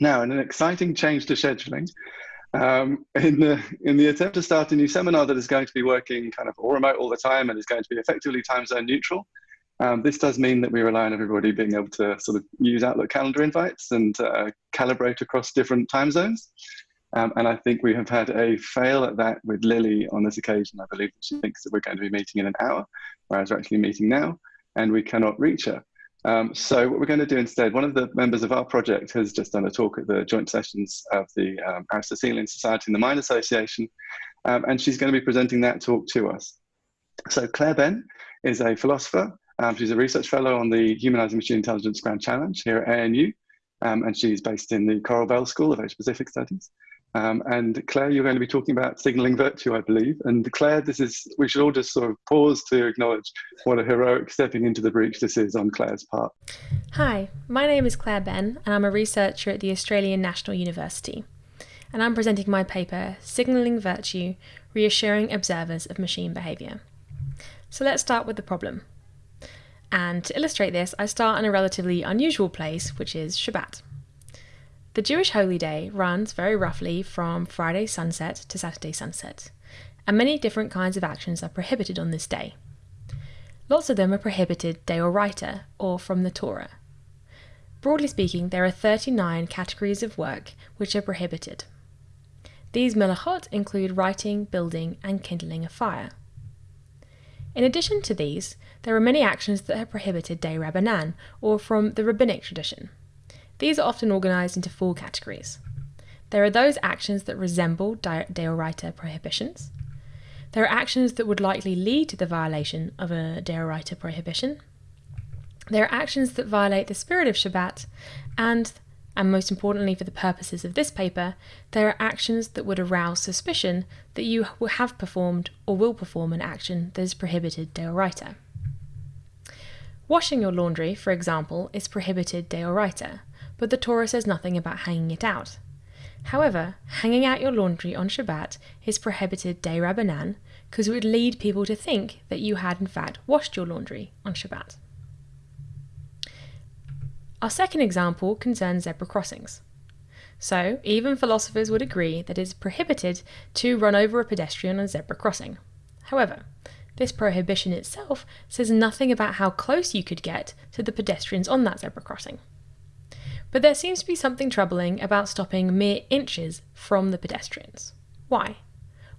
Now, in an exciting change to scheduling, um, in, the, in the attempt to start a new seminar that is going to be working kind of all remote all the time and is going to be effectively time zone neutral, um, this does mean that we rely on everybody being able to sort of use Outlook calendar invites and uh, calibrate across different time zones. Um, and I think we have had a fail at that with Lily on this occasion. I believe she thinks that we're going to be meeting in an hour, whereas we're actually meeting now, and we cannot reach her. Um, so what we're going to do instead, one of the members of our project has just done a talk at the joint sessions of the um, Aristotelian Society and the Mind Association, um, and she's going to be presenting that talk to us. So Claire Benn is a philosopher. Um, she's a research fellow on the Humanizing Machine Intelligence Grand Challenge here at ANU, um, and she's based in the Coral Bell School of Asia Pacific Studies. Um, and Claire, you're going to be talking about signaling virtue, I believe. And Claire, this is, we should all just sort of pause to acknowledge what a heroic stepping into the breach this is on Claire's part. Hi, my name is Claire Benn, and I'm a researcher at the Australian National University. And I'm presenting my paper, Signaling Virtue Reassuring Observers of Machine Behaviour. So let's start with the problem. And to illustrate this, I start in a relatively unusual place, which is Shabbat. The Jewish holy day runs very roughly from Friday sunset to Saturday sunset, and many different kinds of actions are prohibited on this day. Lots of them are prohibited deoraita, or from the Torah. Broadly speaking, there are 39 categories of work which are prohibited. These melachot include writing, building, and kindling a fire. In addition to these, there are many actions that are prohibited de rabbanan, or from the rabbinic tradition. These are often organised into four categories. There are those actions that resemble deoraita prohibitions. There are actions that would likely lead to the violation of a deoraita prohibition. There are actions that violate the spirit of Shabbat, and, and most importantly for the purposes of this paper, there are actions that would arouse suspicion that you have performed or will perform an action that is prohibited deoraita. Washing your laundry, for example, is prohibited deoraita, but the Torah says nothing about hanging it out. However, hanging out your laundry on Shabbat is prohibited de rabbanan because it would lead people to think that you had in fact washed your laundry on Shabbat. Our second example concerns zebra crossings. So, even philosophers would agree that it is prohibited to run over a pedestrian on a zebra crossing. However, this prohibition itself says nothing about how close you could get to the pedestrians on that zebra crossing. But there seems to be something troubling about stopping mere inches from the pedestrians. Why?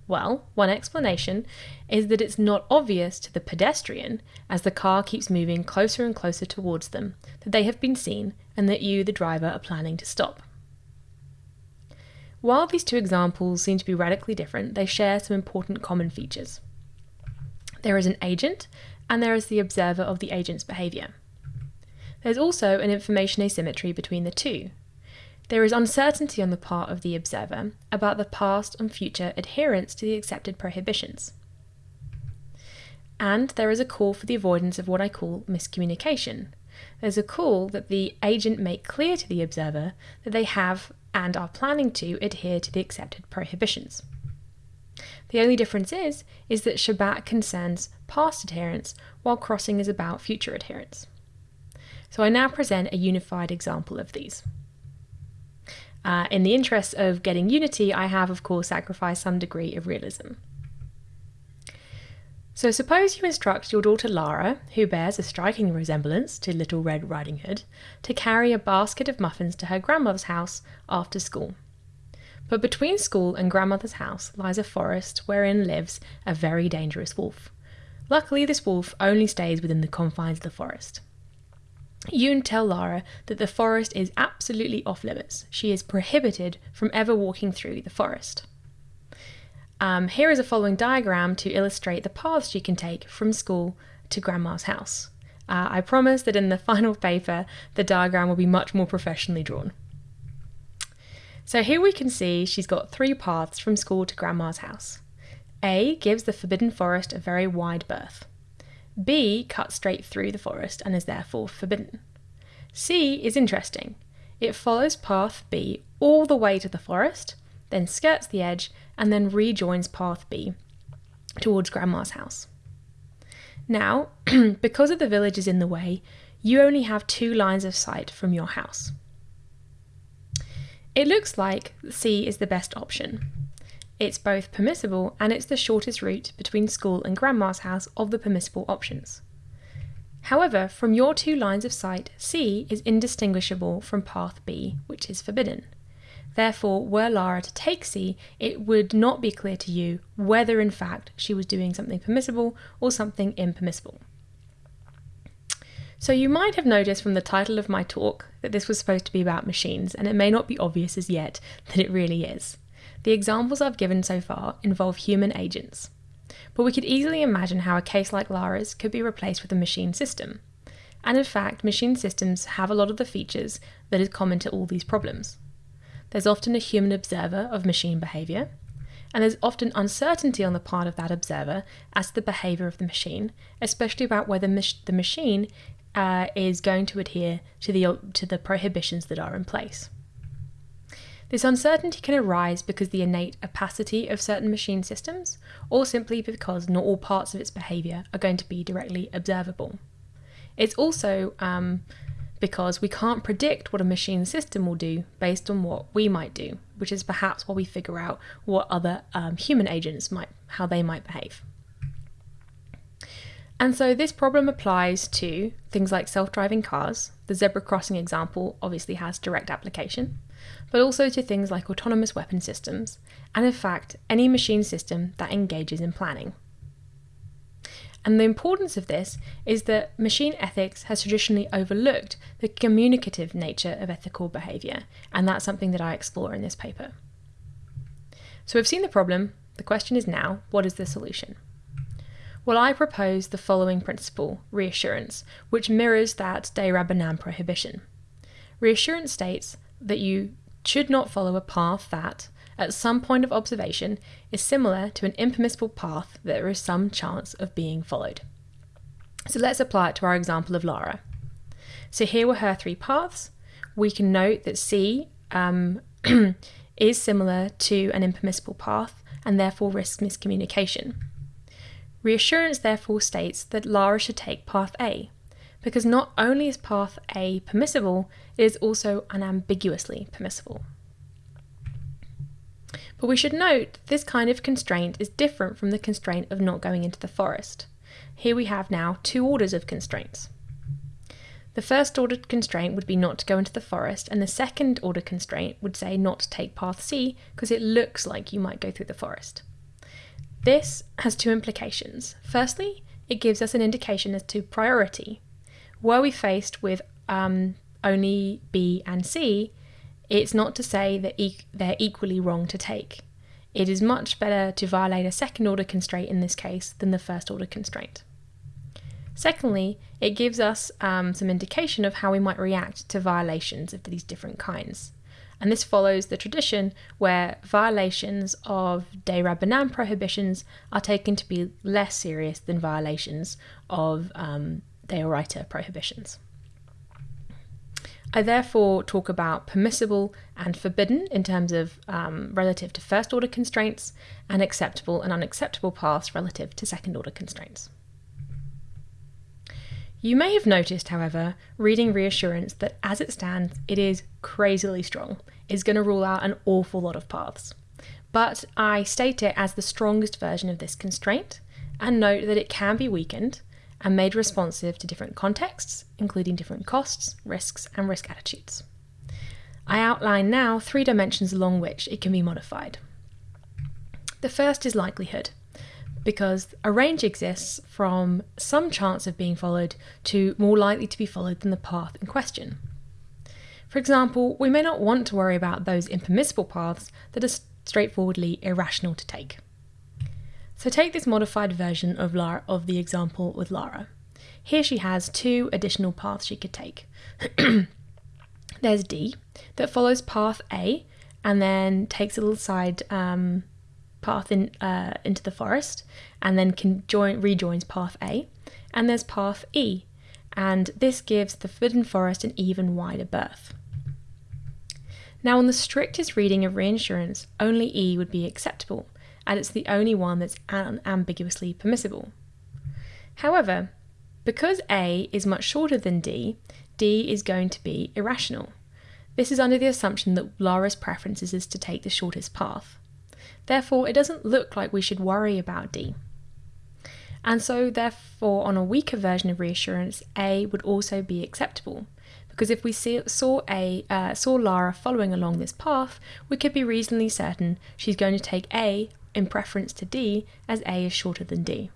Well, one explanation is that it's not obvious to the pedestrian as the car keeps moving closer and closer towards them that they have been seen and that you, the driver, are planning to stop. While these two examples seem to be radically different, they share some important common features. There is an agent, and there is the observer of the agent's behaviour. There's also an information asymmetry between the two. There is uncertainty on the part of the observer about the past and future adherence to the accepted prohibitions. And there is a call for the avoidance of what I call miscommunication. There's a call that the agent make clear to the observer that they have and are planning to adhere to the accepted prohibitions. The only difference is, is that Shabbat concerns past adherence while crossing is about future adherence. So I now present a unified example of these. Uh, in the interest of getting unity, I have of course sacrificed some degree of realism. So suppose you instruct your daughter Lara, who bears a striking resemblance to Little Red Riding Hood, to carry a basket of muffins to her grandmother's house after school. But between school and grandmother's house lies a forest wherein lives a very dangerous wolf. Luckily, this wolf only stays within the confines of the forest. You tell Lara that the forest is absolutely off limits. She is prohibited from ever walking through the forest. Um, here is a following diagram to illustrate the paths she can take from school to Grandma's house. Uh, I promise that in the final paper, the diagram will be much more professionally drawn. So here we can see she's got three paths from school to Grandma's house. A gives the Forbidden Forest a very wide berth. B cuts straight through the forest and is therefore forbidden. C is interesting. It follows path B all the way to the forest, then skirts the edge, and then rejoins path B towards Grandma's house. Now, because of the village is in the way, you only have two lines of sight from your house. It looks like C is the best option. It's both permissible and it's the shortest route between school and grandma's house of the permissible options. However, from your two lines of sight, C is indistinguishable from path B, which is forbidden. Therefore, were Lara to take C, it would not be clear to you whether in fact she was doing something permissible or something impermissible. So you might have noticed from the title of my talk that this was supposed to be about machines, and it may not be obvious as yet that it really is. The examples I've given so far involve human agents. But we could easily imagine how a case like Lara's could be replaced with a machine system. And in fact, machine systems have a lot of the features that is common to all these problems. There's often a human observer of machine behaviour, and there's often uncertainty on the part of that observer as to the behaviour of the machine, especially about whether mach- the machine uh, is going to adhere to the, to the prohibitions that are in place. This uncertainty can arise because the innate opacity of certain machine systems, or simply because not all parts of its behaviour are going to be directly observable. It's also um, because we can't predict what a machine system will do based on what we might do, which is perhaps while we figure out what other um, human agents might, how they might behave. And so this problem applies to things like self-driving cars. The zebra crossing example obviously has direct application, but also to things like autonomous weapon systems, and in fact, any machine system that engages in planning. And the importance of this is that machine ethics has traditionally overlooked the communicative nature of ethical behaviour, and that's something that I explore in this paper. So we've seen the problem, the question is now, what is the solution? Well, I propose the following principle, reassurance, which mirrors that de Rabbanan prohibition. Reassurance states that you should not follow a path that, at some point of observation, is similar to an impermissible path that there is some chance of being followed. So let's apply it to our example of Lara. So here were her three paths. We can note that C um, is similar to an impermissible path and therefore risks miscommunication. Reassurance therefore states that Lara should take path A, because not only is path A permissible, it is also unambiguously permissible. But we should note this kind of constraint is different from the constraint of not going into the forest. Here we have now two orders of constraints. The first order constraint would be not to go into the forest, and the second order constraint would say not to take path C because it looks like you might go through the forest. This has two implications. Firstly, it gives us an indication as to priority. Were we faced with um, only B and C, it's not to say that e- they're equally wrong to take. It is much better to violate a second order constraint in this case than the first order constraint. Secondly, it gives us um, some indication of how we might react to violations of these different kinds and this follows the tradition where violations of de Rabbanan prohibitions are taken to be less serious than violations of um, deoraita prohibitions. I therefore talk about permissible and forbidden in terms of um, relative to first order constraints, and acceptable and unacceptable paths relative to second order constraints. You may have noticed, however, reading reassurance that as it stands, it is crazily strong. It's going to rule out an awful lot of paths. But I state it as the strongest version of this constraint and note that it can be weakened and made responsive to different contexts, including different costs, risks, and risk attitudes. I outline now three dimensions along which it can be modified. The first is likelihood because a range exists from some chance of being followed to more likely to be followed than the path in question. For example, we may not want to worry about those impermissible paths that are straightforwardly irrational to take. So take this modified version of, Lara, of the example with Lara. Here she has two additional paths she could take. There's D that follows path A and then takes a little side um, path in, uh, into the forest and then can join, rejoins path A. And there's path E, and this gives the forbidden forest an even wider berth. Now, on the strictest reading of reassurance, only E would be acceptable, and it's the only one that's unambiguously permissible. However, because A is much shorter than D, D is going to be irrational. This is under the assumption that Lara's preference is to take the shortest path. Therefore, it doesn't look like we should worry about D. And so, therefore, on a weaker version of reassurance, A would also be acceptable. Because if we see, saw a uh, saw Lara following along this path, we could be reasonably certain she's going to take A in preference to D, as A is shorter than D.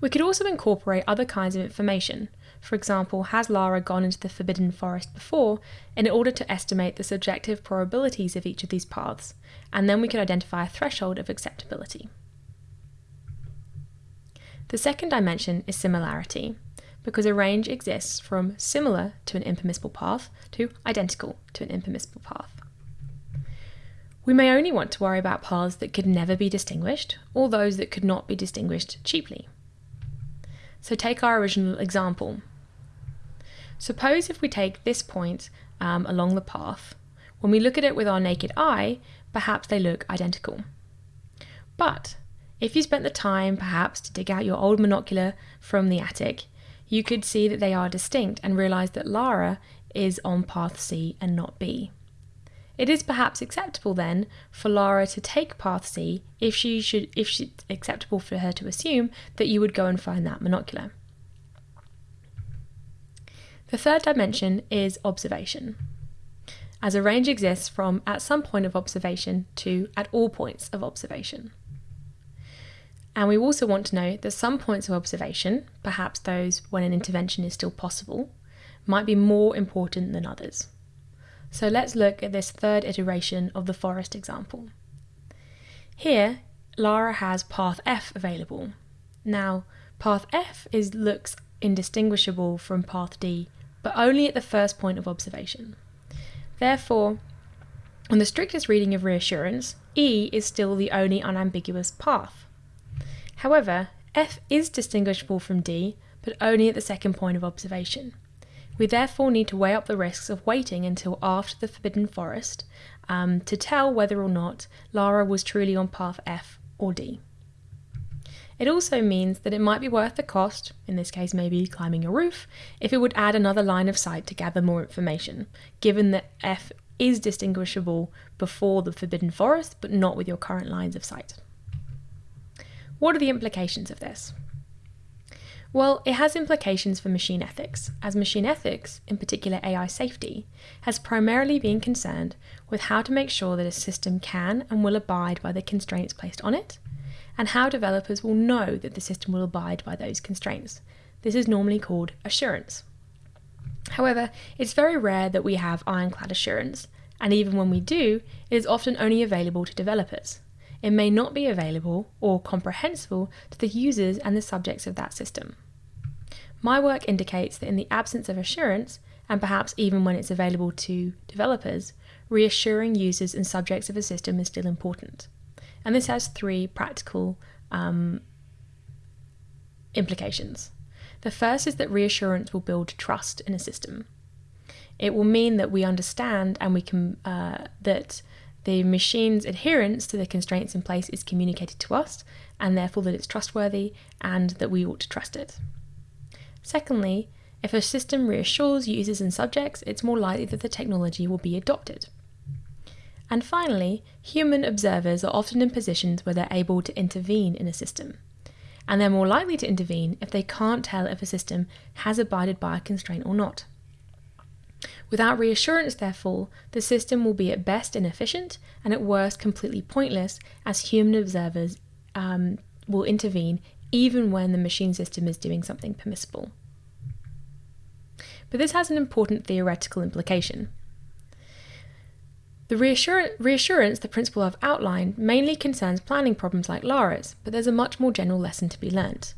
We could also incorporate other kinds of information. For example, has Lara gone into the Forbidden Forest before, in order to estimate the subjective probabilities of each of these paths, and then we could identify a threshold of acceptability. The second dimension is similarity, because a range exists from similar to an impermissible path to identical to an impermissible path. We may only want to worry about paths that could never be distinguished, or those that could not be distinguished cheaply. So take our original example. Suppose if we take this point um, along the path, when we look at it with our naked eye, perhaps they look identical. But if you spent the time, perhaps, to dig out your old monocular from the attic, you could see that they are distinct and realise that Lara is on path C and not B. It is perhaps acceptable then for Lara to take path C if she should if it's acceptable for her to assume that you would go and find that monocular. The third dimension is observation. As a range exists from at some point of observation to at all points of observation. And we also want to know that some points of observation, perhaps those when an intervention is still possible, might be more important than others. So let's look at this third iteration of the forest example. Here, Lara has path F available. Now, path F is looks indistinguishable from path D, but only at the first point of observation. Therefore, on the strictest reading of reassurance, E is still the only unambiguous path. However, F is distinguishable from D, but only at the second point of observation. We therefore need to weigh up the risks of waiting until after the Forbidden Forest um, to tell whether or not Lara was truly on path F or D. It also means that it might be worth the cost, in this case maybe climbing a roof, if it would add another line of sight to gather more information, given that F is distinguishable before the Forbidden Forest but not with your current lines of sight. What are the implications of this? Well, it has implications for machine ethics, as machine ethics, in particular AI safety, has primarily been concerned with how to make sure that a system can and will abide by the constraints placed on it, and how developers will know that the system will abide by those constraints. This is normally called assurance. However, it's very rare that we have ironclad assurance, and even when we do, it is often only available to developers. It may not be available or comprehensible to the users and the subjects of that system. My work indicates that in the absence of assurance, and perhaps even when it's available to developers, reassuring users and subjects of a system is still important. And this has three practical um, implications. The first is that reassurance will build trust in a system. It will mean that we understand and we can uh, that the machine's adherence to the constraints in place is communicated to us, and therefore that it's trustworthy and that we ought to trust it. Secondly, if a system reassures users and subjects, it's more likely that the technology will be adopted. And finally, human observers are often in positions where they're able to intervene in a system. And they're more likely to intervene if they can't tell if a system has abided by a constraint or not. Without reassurance, therefore, the system will be at best inefficient and at worst completely pointless, as human observers um, will intervene even when the machine system is doing something permissible. But this has an important theoretical implication. The reassur- reassurance the principle I've outlined mainly concerns planning problems like Lara's, but there's a much more general lesson to be learnt.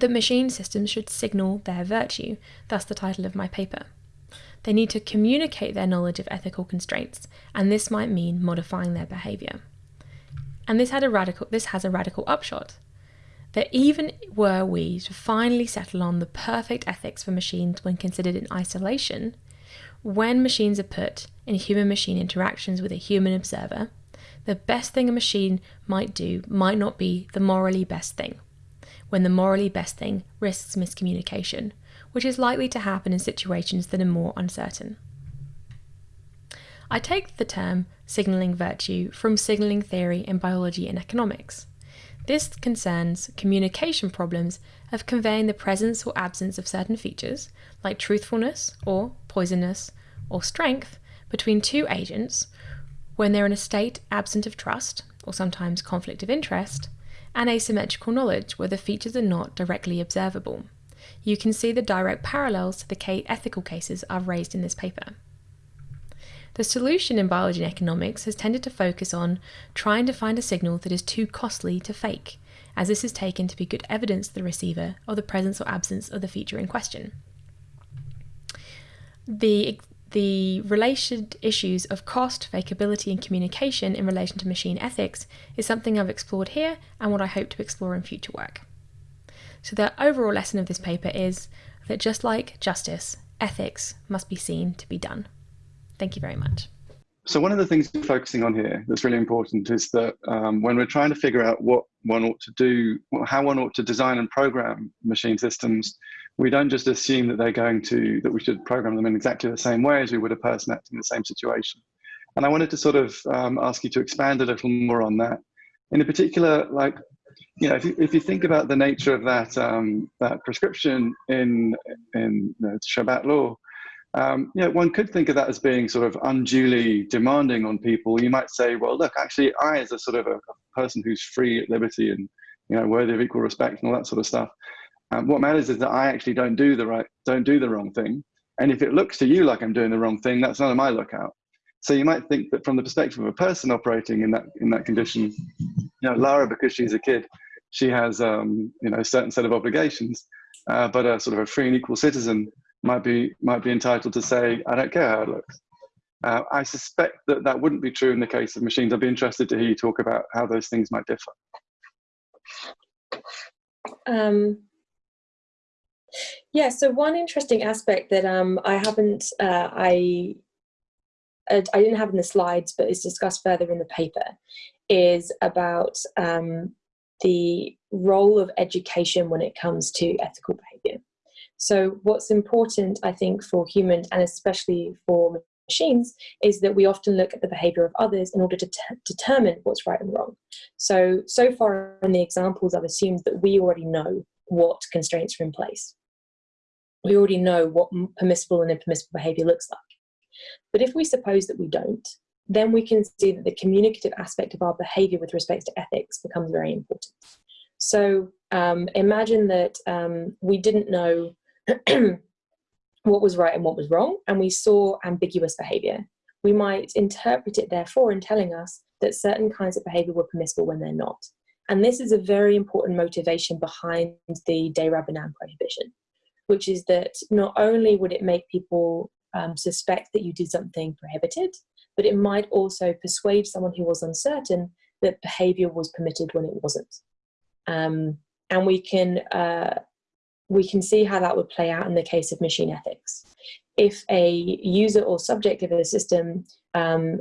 That machine systems should signal their virtue, thus the title of my paper. They need to communicate their knowledge of ethical constraints, and this might mean modifying their behaviour. And this had a radical this has a radical upshot that even were we to finally settle on the perfect ethics for machines when considered in isolation, when machines are put in human machine interactions with a human observer, the best thing a machine might do might not be the morally best thing, when the morally best thing risks miscommunication, which is likely to happen in situations that are more uncertain. I take the term signalling virtue from signalling theory in biology and economics. This concerns communication problems of conveying the presence or absence of certain features, like truthfulness or poisonous or strength, between two agents when they're in a state absent of trust, or sometimes conflict of interest, and asymmetrical knowledge where the features are not directly observable. You can see the direct parallels to the ethical cases I've raised in this paper. The solution in biology and economics has tended to focus on trying to find a signal that is too costly to fake, as this is taken to be good evidence to the receiver of the presence or absence of the feature in question. The, the related issues of cost, fakeability, and communication in relation to machine ethics is something I've explored here and what I hope to explore in future work. So, the overall lesson of this paper is that just like justice, ethics must be seen to be done. Thank you very much. So one of the things we're focusing on here that's really important is that um, when we're trying to figure out what one ought to do, how one ought to design and program machine systems, we don't just assume that they're going to, that we should program them in exactly the same way as we would a person acting in the same situation. And I wanted to sort of um, ask you to expand a little more on that. In particular, like, you know, if you, if you think about the nature of that, um, that prescription in, in the Shabbat law, um, you know, one could think of that as being sort of unduly demanding on people. You might say, well, look, actually, I, as a sort of a, person who's free at liberty and you know worthy of equal respect and all that sort of stuff, um, what matters is that I actually don't do the right, don't do the wrong thing. And if it looks to you like I'm doing the wrong thing, that's none of my lookout. So you might think that from the perspective of a person operating in that in that condition, you know, Lara, because she's a kid, she has um, you know a certain set of obligations, uh, but a sort of a free and equal citizen might be might be entitled to say, I don't care how it looks. Uh, I suspect that that wouldn't be true in the case of machines. I'd be interested to hear you talk about how those things might differ. Um, yeah, so one interesting aspect that um, I haven't, uh, I, I didn't have in the slides, but is discussed further in the paper, is about um, the role of education when it comes to ethical behavior. So what's important, I think, for humans and especially for machines is that we often look at the behavior of others in order to determine what's right and wrong. So, so far in the examples, I've assumed that we already know what constraints are in place. We already know what permissible and impermissible behavior looks like. But if we suppose that we don't, then we can see that the communicative aspect of our behavior with respect to ethics becomes very important. So um, imagine that um, we didn't know what was right and what was wrong, and we saw ambiguous behavior. We might interpret it, therefore, in telling us that certain kinds of behavior were permissible when they're not. And this is a very important motivation behind the De Rabbanan prohibition, which is that not only would it make people um, suspect that you did something prohibited, but it might also persuade someone who was uncertain that behavior was permitted when it wasn't. Um, and we can uh, we can see how that would play out in the case of machine ethics. If a user or subject of a system um,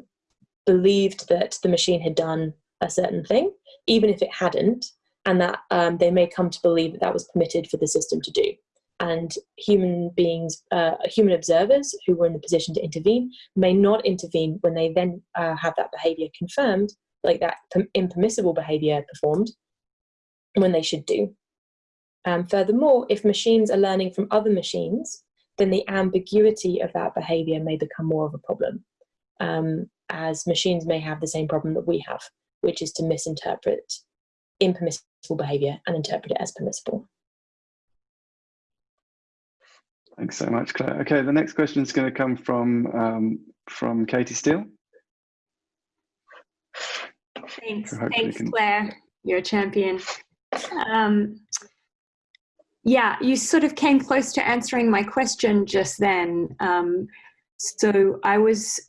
believed that the machine had done a certain thing, even if it hadn't, and that um, they may come to believe that that was permitted for the system to do. And human beings, uh, human observers who were in the position to intervene may not intervene when they then uh, have that behavior confirmed, like that impermissible behavior performed, when they should do. Um, furthermore, if machines are learning from other machines, then the ambiguity of that behavior may become more of a problem, um, as machines may have the same problem that we have, which is to misinterpret impermissible behavior and interpret it as permissible. Thanks so much, Claire. Okay, the next question is going to come from um, from Katie Steele. Thanks, thanks, can... Claire. You're a champion. Um, yeah, you sort of came close to answering my question just then. Um, so I was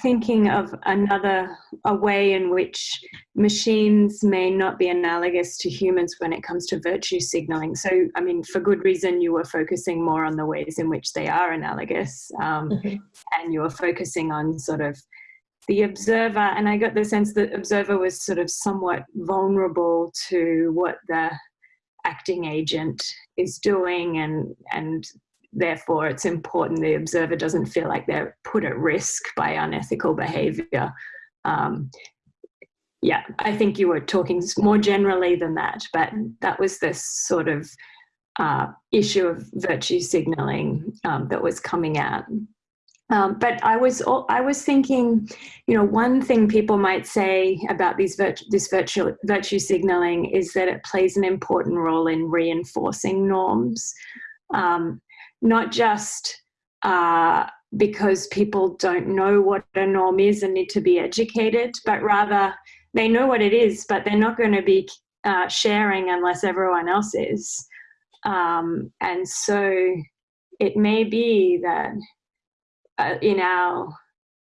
thinking of another a way in which machines may not be analogous to humans when it comes to virtue signaling. So, I mean, for good reason, you were focusing more on the ways in which they are analogous, um, mm-hmm. and you were focusing on sort of the observer. And I got the sense that observer was sort of somewhat vulnerable to what the acting agent is doing and and therefore it's important the observer doesn't feel like they're put at risk by unethical behavior. Um, yeah, I think you were talking more generally than that, but that was this sort of uh, issue of virtue signaling um, that was coming out. Um, but I was I was thinking, you know, one thing people might say about these virtu this virtue virtue signaling is that it plays an important role in reinforcing norms, um, not just uh, because people don't know what a norm is and need to be educated, but rather they know what it is, but they're not going to be uh, sharing unless everyone else is. Um, and so it may be that in our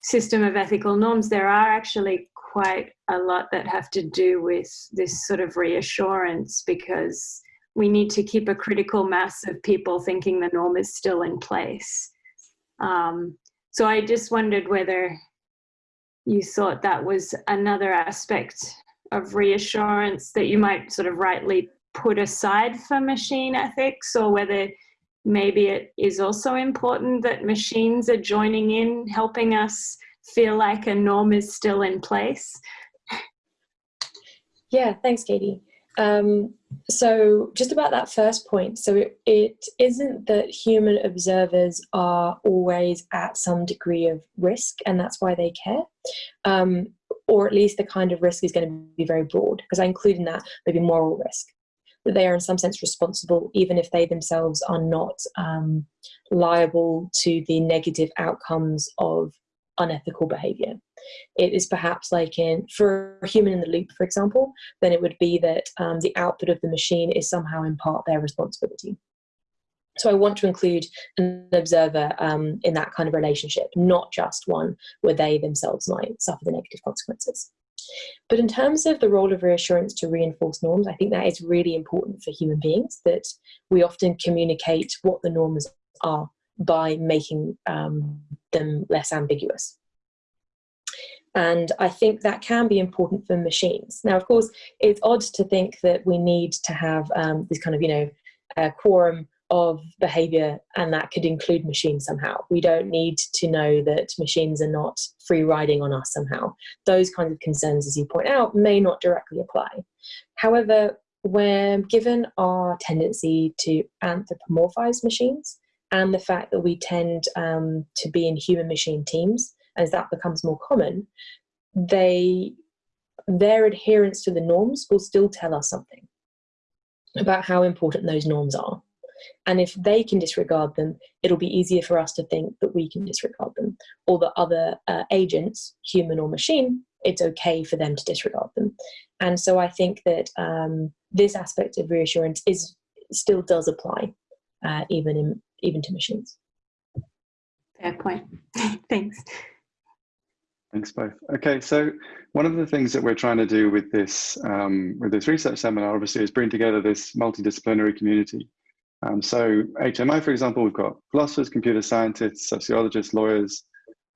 system of ethical norms, there are actually quite a lot that have to do with this sort of reassurance because we need to keep a critical mass of people thinking the norm is still in place. Um, so I just wondered whether you thought that was another aspect of reassurance that you might sort of rightly put aside for machine ethics or whether maybe it is also important that machines are joining in, helping us feel like a norm is still in place. Yeah, thanks, Katie. Um, so just about that first point, so it, it isn't that human observers are always at some degree of risk and that's why they care, um, or at least the kind of risk is going to be very broad, because I include in that maybe moral risk, that they are in some sense responsible even if they themselves are not um, liable to the negative outcomes of unethical behavior. It is perhaps like in, for a human in the loop, for example, then it would be that um, the output of the machine is somehow in part their responsibility. So I want to include an observer um, in that kind of relationship, not just one where they themselves might suffer the negative consequences. But in terms of the role of reassurance to reinforce norms, I think that is really important for human beings, that we often communicate what the norms are by making um, them less ambiguous. And I think that can be important for machines. Now, of course, it's odd to think that we need to have um, this kind of, you know, uh, quorum of behavior and that could include machines somehow. We don't need to know that machines are not free riding on us somehow. Those kinds of concerns, as you point out, may not directly apply. However, when given our tendency to anthropomorphize machines, and the fact that we tend um, to be in human machine teams as that becomes more common they their adherence to the norms will still tell us something about how important those norms are and if they can disregard them it'll be easier for us to think that we can disregard them or that other uh, agents human or machine it's okay for them to disregard them and so i think that um, this aspect of reassurance is still does apply uh, even in even to machines. Fair point. Thanks. Thanks both. Okay, so one of the things that we're trying to do with this um, with this research seminar, obviously, is bring together this multidisciplinary community. Um, so HMI, for example, we've got philosophers, computer scientists, sociologists, lawyers,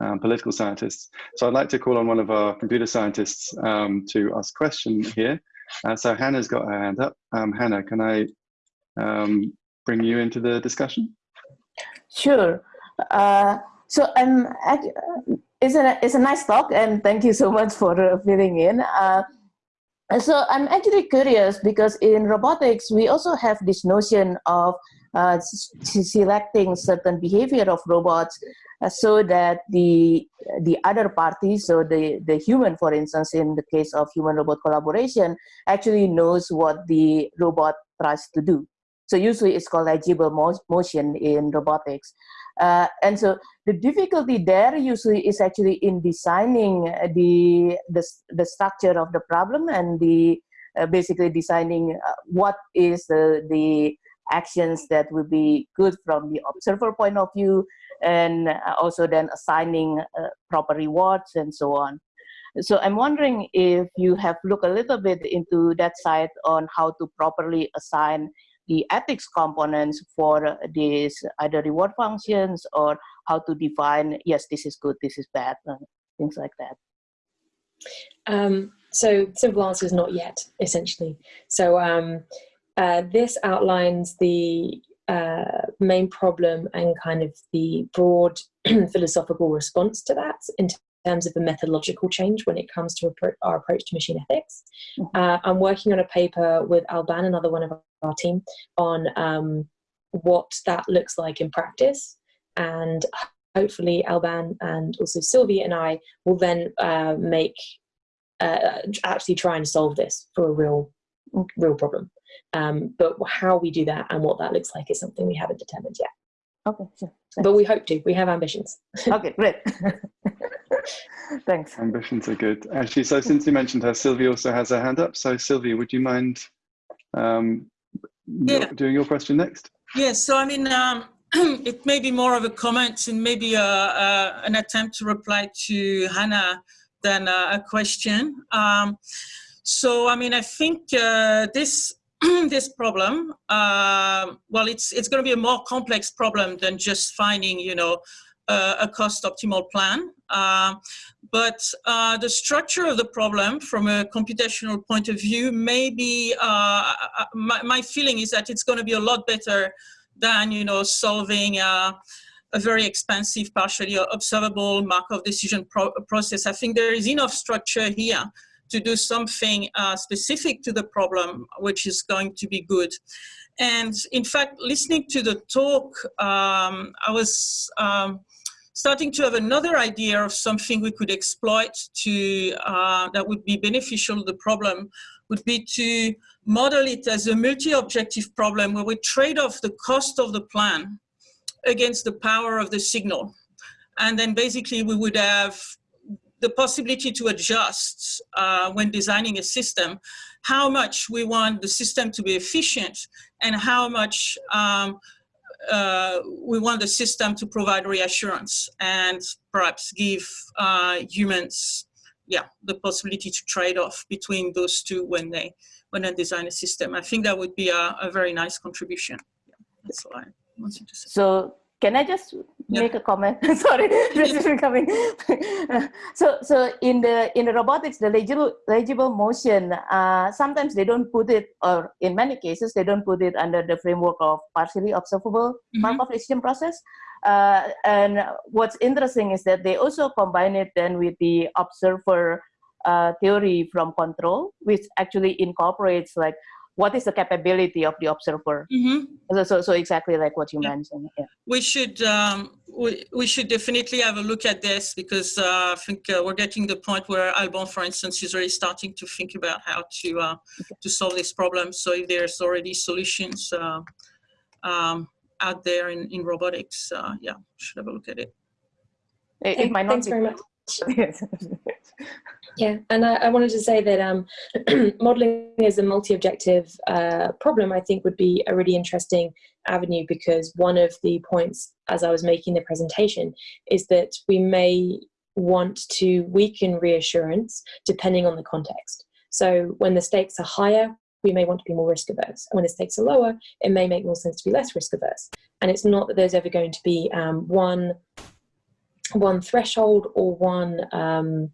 um, political scientists. So I'd like to call on one of our computer scientists um, to ask a question here. Uh, so Hannah's got her hand up. Um, Hannah, can I um, bring you into the discussion? Sure. Uh, so um, it's, a, it's a nice talk and thank you so much for uh, filling in. Uh, so I'm actually curious because in robotics, we also have this notion of uh, selecting certain behavior of robots uh, so that the the other parties, so the, the human, for instance, in the case of human-robot collaboration, actually knows what the robot tries to do. So usually it's called legible motion in robotics. Uh, and so the difficulty there usually is actually in designing the, the, the structure of the problem and the uh, basically designing uh, what is the, the actions that will be good from the observer point of view and also then assigning uh, proper rewards and so on. So I'm wondering if you have looked a little bit into that side on how to properly assign the ethics components for these either reward functions or how to define, yes, this is good, this is bad, things like that. Um, so simple answer is not yet, essentially. So um, uh, this outlines the uh, main problem and kind of the broad philosophical response to that in terms of a methodological change when it comes to our approach to machine ethics. Mm-hmm. Uh, I'm working on a paper with Alban, another one of our team, on um, what that looks like in practice. And hopefully Alban and also Sylvie and I will then uh, make, uh, actually try and solve this for a real, real problem. Um, but how we do that and what that looks like is something we haven't determined yet. Okay, sure. But we hope to. We have ambitions. okay, great. Thanks. Ambitions are good. Actually, so since you mentioned her, Sylvie also has her hand up. So Sylvie, would you mind um, yeah. doing your question next? Yes, so I mean, um, it may be more of a comment and maybe a, a, an attempt to reply to Hannah than a, a question. Um, so, I mean, I think uh, this this problem, uh, well, it's it's going to be a more complex problem than just finding, you know, uh, a cost optimal plan. Uh, but uh, the structure of the problem from a computational point of view, maybe uh, uh, my, my feeling is that it's going to be a lot better than, you know, solving a very expensive, partially observable Markov decision pro process. I think there is enough structure here to do something uh, specific to the problem, which is going to be good. And in fact, listening to the talk, um, I was um, starting to have another idea of something we could exploit to uh, that would be beneficial to the problem would be to model it as a multi-objective problem where we trade off the cost of the plan against the power of the signal. And then basically we would have the possibility to adjust uh, when designing a system, how much we want the system to be efficient and how much um, uh, we want the system to provide reassurance and perhaps give uh, humans yeah, the possibility to trade off between those two when they when they design a system. I think that would be a, a very nice contribution. Yeah, that's all I wanted to say. So can I just yeah. make a comment? Sorry, this is becoming. so, so in the in the robotics, the legible legible motion, uh, sometimes they don't put it, or in many cases, they don't put it under the framework of partially observable mm -hmm. Markov decision process. Uh, and what's interesting is that they also combine it then with the observer uh, theory from control, which actually incorporates like what is the capability of the observer mm -hmm. so, so, so exactly like what you yeah. mentioned yeah. we should um, we, we should definitely have a look at this because uh, i think uh, we're getting the point where Alban, for instance is already starting to think about how to uh, okay. to solve this problem so if there's already solutions uh, um, out there in, in robotics uh, yeah should have a look at it it, it might not Thanks very much Yeah, and I, I, wanted to say that um, modeling as a multi-objective uh, problem, I think would be a really interesting avenue because one of the points as I was making the presentation is that we may want to weaken reassurance depending on the context. So when the stakes are higher, we may want to be more risk averse. And when the stakes are lower, it may make more sense to be less risk averse. And it's not that there's ever going to be um, one, one threshold or one um,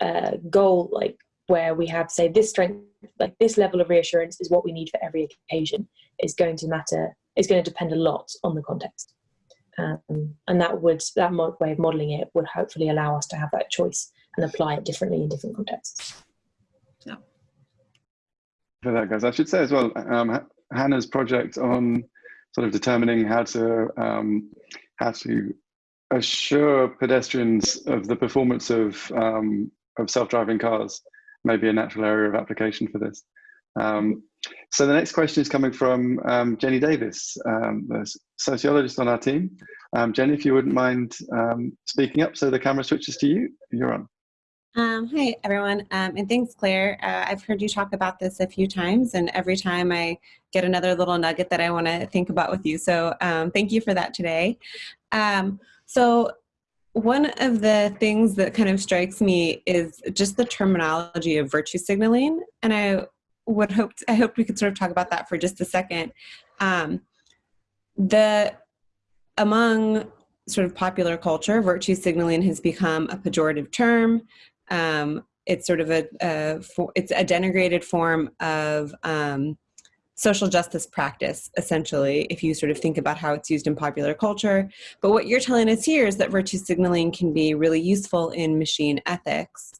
uh, goal like where we have say this strength like this level of reassurance is what we need for every occasion is going to matter is going to depend a lot on the context. Um, and that would that way of modeling it would hopefully allow us to have that choice and apply it differently in different contexts. Yeah. For that guys i should say as well um, hannah's project on sort of determining how to um, how to assure pedestrians of the performance of um, of self-driving cars may be a natural area of application for this. Um, so the next question is coming from um, Jenny Davis, um, the sociologist on our team. Um, Jenny, if you wouldn't mind um, speaking up so the camera switches to you, you're on. Um, hi, everyone, um, and thanks, Claire. Uh, I've heard you talk about this a few times, and every time I get another little nugget that I want to think about with you. So thank you for that today. So one of the things that kind of strikes me is just the terminology of virtue signaling, and I would hope I hope we could sort of talk about that for just a second. Um, the among sort of popular culture, virtue signaling has become a pejorative term. Um, it's sort of a, a it's a denigrated form of um, social justice practice, essentially, if you sort of think about how it's used in popular culture. But what you're telling us here is that virtue signaling can be really useful in machine ethics.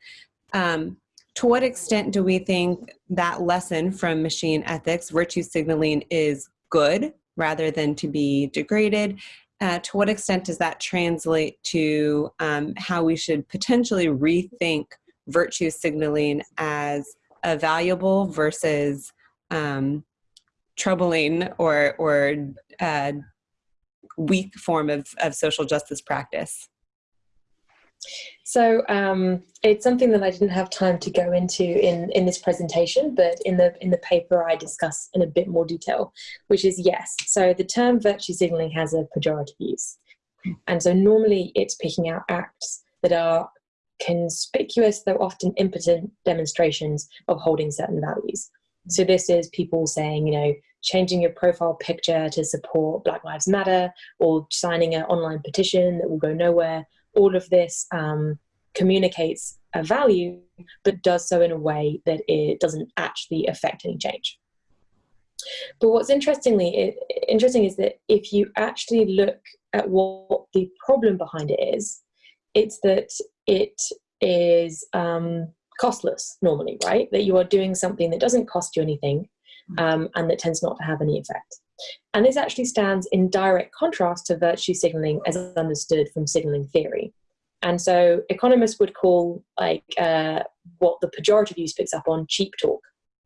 Um, to what extent do we think that lesson from machine ethics, virtue signaling, is good rather than to be degraded? Uh, to what extent does that translate to um, how we should potentially rethink virtue signaling as a valuable versus um, troubling or, or uh, weak form of, of social justice practice? So um, it's something that I didn't have time to go into in, in this presentation, but in the in the paper I discuss in a bit more detail, which is yes. So the term virtue signaling has a pejorative use. And so normally it's picking out acts that are conspicuous, though often impotent demonstrations of holding certain values. So this is people saying, you know, changing your profile picture to support Black Lives Matter or signing an online petition that will go nowhere. All of this um, communicates a value, but does so in a way that it doesn't actually affect any change. But what's interestingly it, interesting is that if you actually look at what the problem behind it is, it's that it is um, costless normally, right? That you are doing something that doesn't cost you anything mm. um, and that tends not to have any effect. And this actually stands in direct contrast to virtue signaling as understood from signaling theory. And so economists would call like uh, what the pejorative use picks up on cheap talk,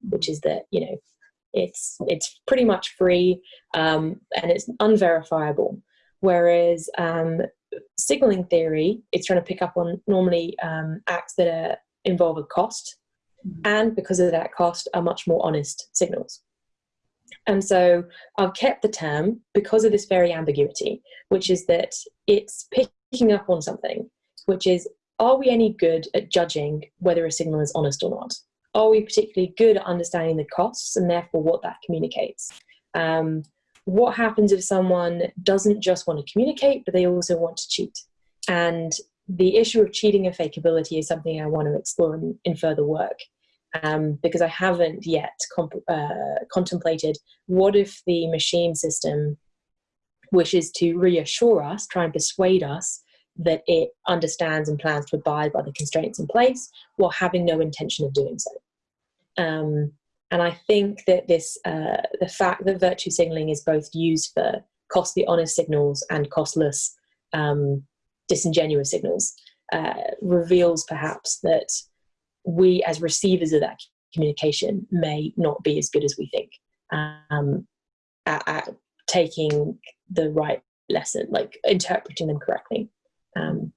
which is that, you know, it's, it's pretty much free um, and it's unverifiable. Whereas um, signaling theory, it's trying to pick up on normally um, acts that are involve a cost, mm-hmm. and because of that cost, are much more honest signals. And so I've kept the term because of this very ambiguity, which is that it's picking up on something, which is are we any good at judging whether a signal is honest or not? Are we particularly good at understanding the costs and therefore what that communicates? Um, what happens if someone doesn't just want to communicate, but they also want to cheat? And the issue of cheating and fakeability is something I want to explore in, in further work. Um, because I haven't yet uh, contemplated what if the machine system wishes to reassure us, try and persuade us that it understands and plans to abide by the constraints in place while having no intention of doing so. Um, and I think that this, uh, the fact that virtue signaling is both used for costly honest signals and costless um, disingenuous signals uh, reveals perhaps that we as receivers of that communication may not be as good as we think um, at, at, taking the right lesson, like interpreting them correctly. Um,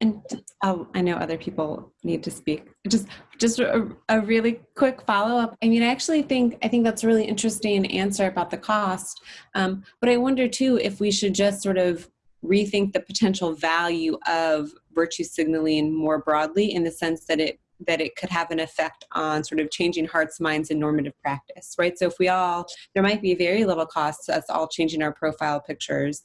and oh, I know other people need to speak. Just, just a, a really quick follow up. I mean, I actually think I think that's a really interesting answer about the cost. Um, but I wonder too if we should just sort of rethink the potential value of virtue signaling more broadly in the sense that it that it could have an effect on sort of changing hearts, minds, and normative practice, right? So if we all, there might be very little cost to us all changing our profile pictures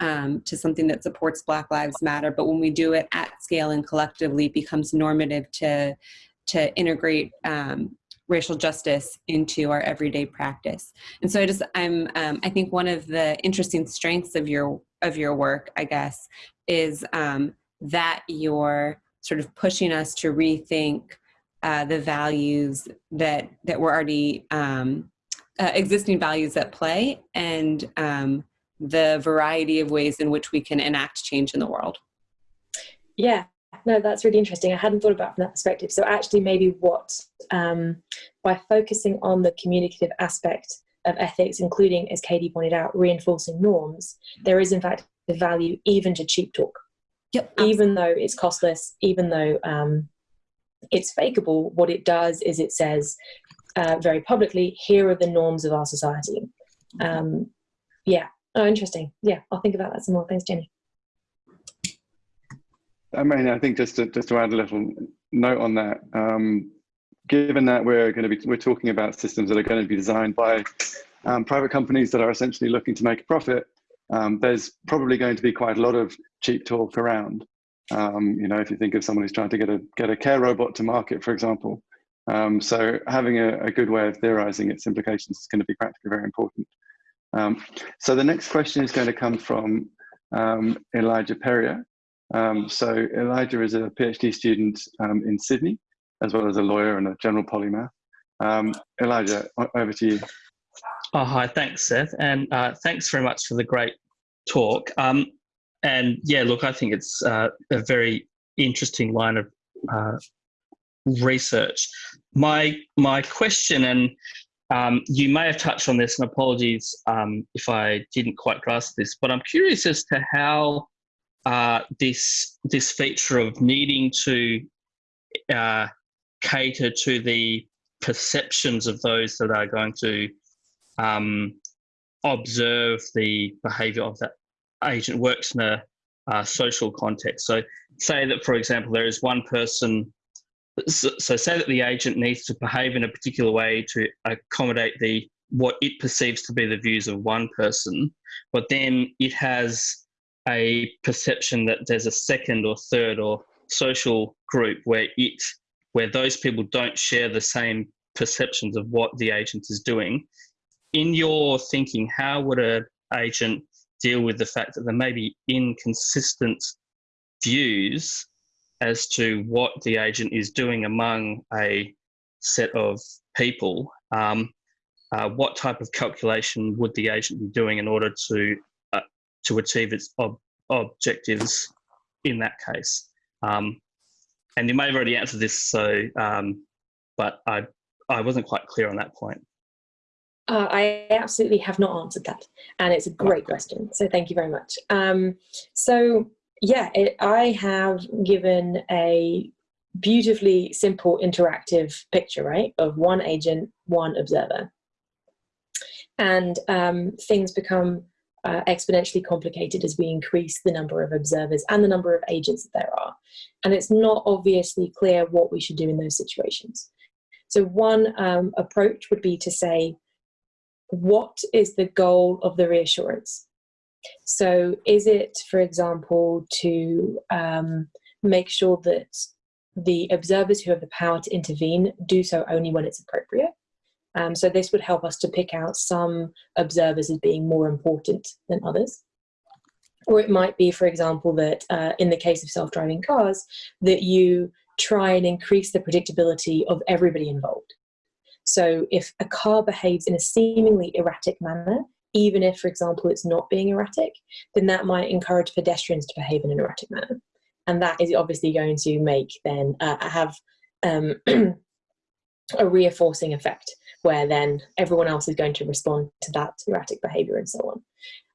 um, to something that supports Black Lives Matter, but when we do it at scale and collectively, it becomes normative to to integrate um, racial justice into our everyday practice. And so I just, I'm, um, I think one of the interesting strengths of your, of your work, I guess, is um, that you're sort of pushing us to rethink uh, the values that, that were already um, uh, existing values at play and um, the variety of ways in which we can enact change in the world. Yeah, no, that's really interesting. I hadn't thought about from that perspective. So actually maybe what, um, by focusing on the communicative aspect of ethics, including, as Katie pointed out, reinforcing norms, there is in fact a value even to cheap talk. Yep. Even though it's costless, even though um, it's fakeable, what it does is it says uh, very publicly, here are the norms of our society. Um, yeah. Oh, interesting. Yeah, I'll think about that some more. Thanks, Jenny. I mean, I think just to, just to add a little note on that, um, given that we're going to be we're talking about systems that are going to be designed by um, private companies that are essentially looking to make a profit, um, there's probably going to be quite a lot of cheap talk around. Um, you know, if you think of someone who's trying to get a get a care robot to market, for example, Um, so having a, a, good way of theorizing its implications is going to be practically very important. Um, so the next question is going to come from Elijah Perrier. Um, so Elijah is a PhD student um, in Sydney, as well as a lawyer and a general polymath. Um, Elijah, over to you. Oh, hi, thanks, Seth. And uh, thanks very much for the great talk. Um, and yeah, look, I think it's uh, a very interesting line of uh, research. My my question, and um, you may have touched on this, and apologies um, if I didn't quite grasp this, but I'm curious as to how uh, this this feature of needing to uh, cater to the perceptions of those that are going to um, observe the behavior of that agent works in a uh, social context. So, say that, for example, there is one person. So, so, say that the agent needs to behave in a particular way to accommodate the what it perceives to be the views of one person, but then it has a perception that there's a second or third or social group where it where those people don't share the same perceptions of what the agent is doing. In your thinking, how would an agent deal with the fact that there may be inconsistent views as to what the agent is doing among a set of people? Um, uh, what type of calculation would the agent be doing in order to to achieve its ob objectives in that case? Um, and you may have already answered this, so um, but I I wasn't quite clear on that point. Uh, I absolutely have not answered that, and it's a great question. So thank you very much. Um, so yeah, it, I have given a beautifully simple interactive picture, right, of one agent, one observer, and um, things become uh, exponentially complicated as we increase the number of observers and the number of agents that there are. And it's not obviously clear what we should do in those situations. So one um, approach would be to say, what is the goal of the reassurance? So is it, for example, to um, make sure that the observers who have the power to intervene do so only when it's appropriate? Um, so this would help us to pick out some observers as being more important than others. Or it might be, for example, that uh, in the case of self-driving cars, that you try and increase the predictability of everybody involved. So if a car behaves in a seemingly erratic manner, even if, for example, it's not being erratic, then that might encourage pedestrians to behave in an erratic manner. And that is obviously going to make then uh, have um, a reinforcing effect where then everyone else is going to respond to that erratic behavior and so on.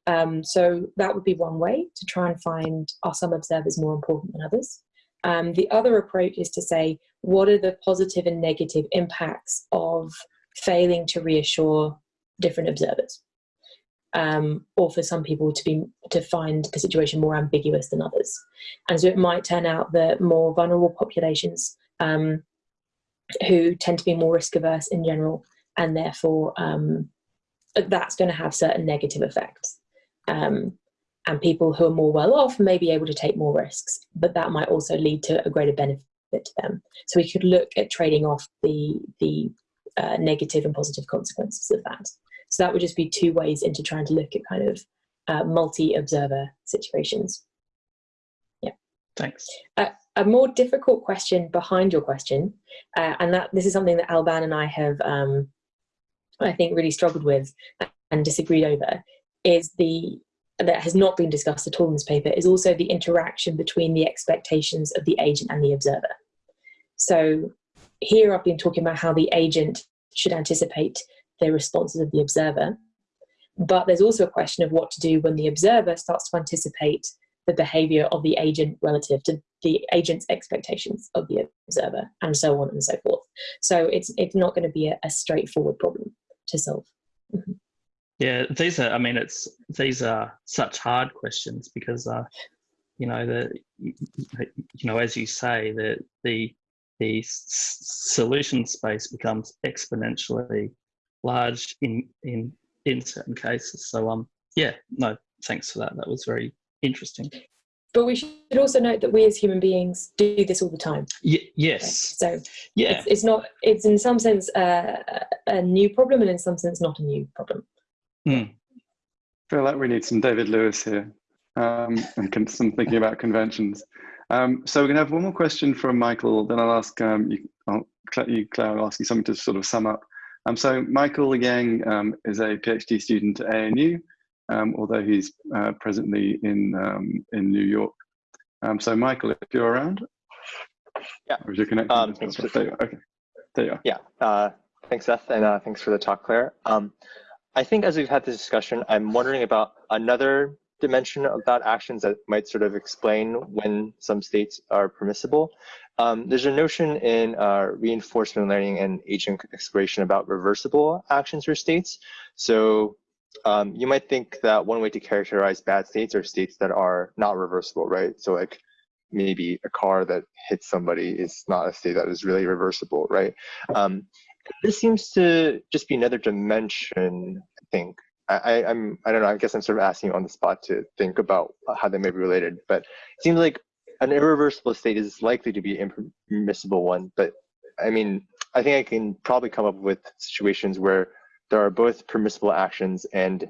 Um, so that would be one way to try and find are some observers more important than others. Um, the other approach is to say, what are the positive and negative impacts of failing to reassure different observers? Um, or for some people to be to find the situation more ambiguous than others. And so it might turn out that more vulnerable populations um, who tend to be more risk averse in general, and therefore um, that's going to have certain negative effects. Um, and people who are more well off may be able to take more risks, but that might also lead to a greater benefit to them. So we could look at trading off the, the uh, negative and positive consequences of that. So that would just be two ways into trying to look at kind of uh, multi-observer situations. Yeah. Thanks. Uh, a more difficult question behind your question, uh, and that this is something that Alban and I have, um, I think, really struggled with and disagreed over, is the that has not been discussed at all in this paper is also the interaction between the expectations of the agent and the observer. So here I've been talking about how the agent should anticipate the responses of the observer, but there's also a question of what to do when the observer starts to anticipate the behavior of the agent relative to the agent's expectations of the observer and so on and so forth. So it's, it's not going to be a, a straightforward problem to solve. Mm -hmm. Yeah, these are. I mean, it's these are such hard questions because, uh, you know, the you know, as you say, the the the solution space becomes exponentially large in in in certain cases. So, um, yeah, no, thanks for that. That was very interesting. But we should also note that we as human beings do this all the time. Y- yes. So yeah, it's, it's, not. It's in some sense uh, a new problem, and in some sense not a new problem. Mm. I feel like we need some David Lewis here, um, and some thinking about conventions. Um, so we're going to have one more question from Michael. Then I'll ask um, you, I'll, you, Claire. I'll ask you something to sort of sum up. Um, so Michael Yang um, is a PhD student at ANU um, although he's uh, presently in um, in New York. Um, so, Michael, if you're around, yeah, or is your connection? Um, thanks for, there okay, there you are. Yeah, uh, thanks, Seth, and uh, thanks for the talk, Claire. Um, I think as we've had this discussion, I'm wondering about another dimension about actions that might sort of explain when some states are permissible. Um, there's a notion in uh, reinforcement learning and agent exploration about reversible actions for states. So um, you might think that one way to characterize bad states are states that are not reversible, right? So like maybe a car that hits somebody is not a state that is really reversible, right? Um, this seems to just be another dimension, I think. I, I'm, I don't know, I guess I'm sort of asking you on the spot to think about how they may be related, but it seems like an irreversible state is likely to be an impermissible one, but I mean, I think I can probably come up with situations where there are both permissible actions and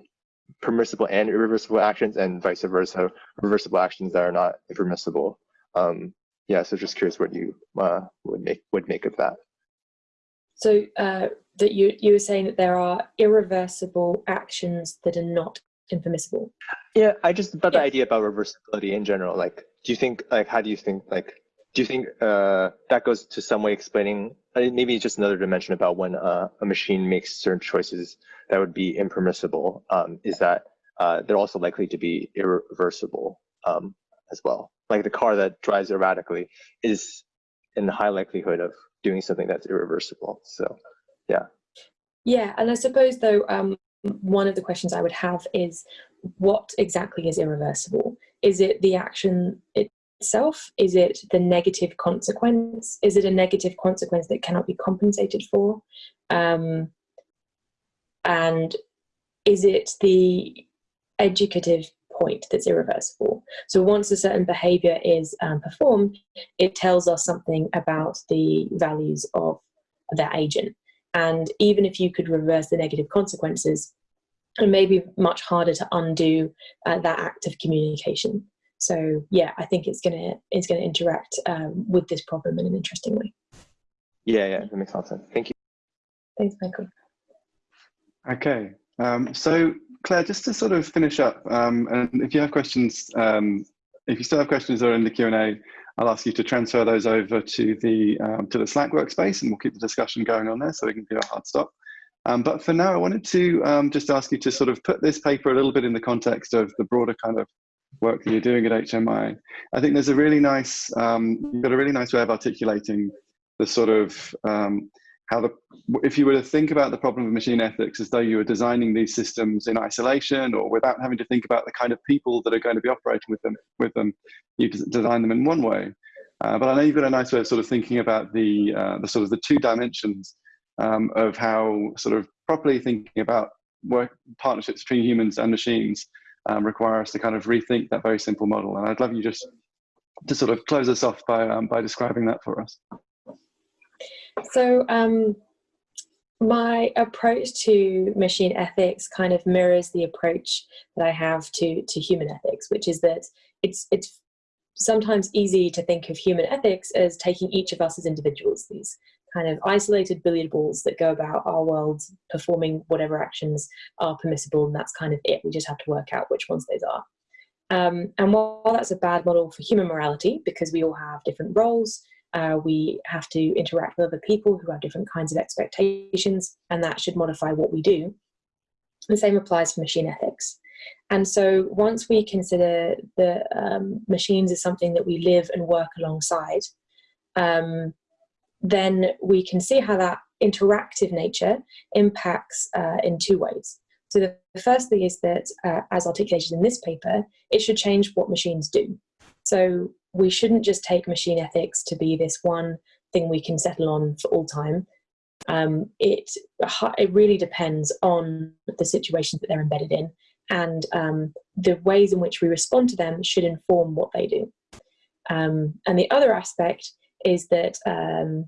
permissible and irreversible actions and vice versa, reversible actions that are not impermissible. Um, yeah, so just curious what you uh, would make would make of that. So uh, that you you were saying that there are irreversible actions that are not impermissible. Yeah, I just about yeah. the idea about reversibility in general. Like, do you think like how do you think like do you think uh, that goes to some way explaining uh, maybe just another dimension about when uh, a machine makes certain choices that would be impermissible um, is that uh, they're also likely to be irreversible um, as well. Like the car that drives erratically is in high likelihood of doing something that's irreversible so yeah. Yeah and i suppose though um, one of the questions i would have is what exactly is irreversible? Is it the action it, itself? Is it the negative consequence? Is it a negative consequence that cannot be compensated for? Um, and is it the educative point that's irreversible? So once a certain behavior is um, performed, it tells us something about the values of that agent. And even if you could reverse the negative consequences, it may be much harder to undo uh, that act of communication. So yeah, I think it's gonna it's gonna interact um, with this problem in an interesting way. Yeah, yeah, that makes a lot of sense. Thank you. Thanks, Michael. Okay, um, so Claire, just to sort of finish up, um, and if you have questions, um, if you still have questions or in the Q and A, I'll ask you to transfer those over to the um, to the Slack workspace, and we'll keep the discussion going on there, so we can do a hard stop. Um, but for now, I wanted to um, just ask you to sort of put this paper a little bit in the context of the broader kind of work that you're doing at HMI. I think there's a really nice, um, you've got a really nice way of articulating the sort of um, how the, if you were to think about the problem of machine ethics as though you were designing these systems in isolation or without having to think about the kind of people that are going to be operating with them, with them, you design them in one way. Uh, but I know you've got a nice way of sort of thinking about the, uh, the sort of the two dimensions um, of how sort of properly thinking about work partnerships between humans and machines um, require us to kind of rethink that very simple model. And I'd love you just to sort of close us off by, um, by describing that for us. So um, my approach to machine ethics kind of mirrors the approach that I have to, to human ethics, which is that it's, it's sometimes easy to think of human ethics as taking each of us as individuals, these kind of isolated billiard balls that go about our world performing whatever actions are permissible and that's kind of it. We just have to work out which ones those are. Um, and while that's a bad model for human morality because we all have different roles uh, we have to interact with other people who have different kinds of expectations and that should modify what we do. The same applies for machine ethics. And so once we consider the um, machines as something that we live and work alongside um, then we can see how that interactive nature impacts uh, in two ways. So the first thing is that, uh, as articulated in this paper, it should change what machines do. So we shouldn't just take machine ethics to be this one thing we can settle on for all time. Um, it, it really depends on the situation that they're embedded in and um, the ways in which we respond to them should inform what they do. Um, and the other aspect is that um,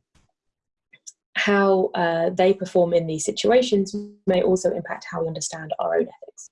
how uh, they perform in these situations may also impact how we understand our own ethics.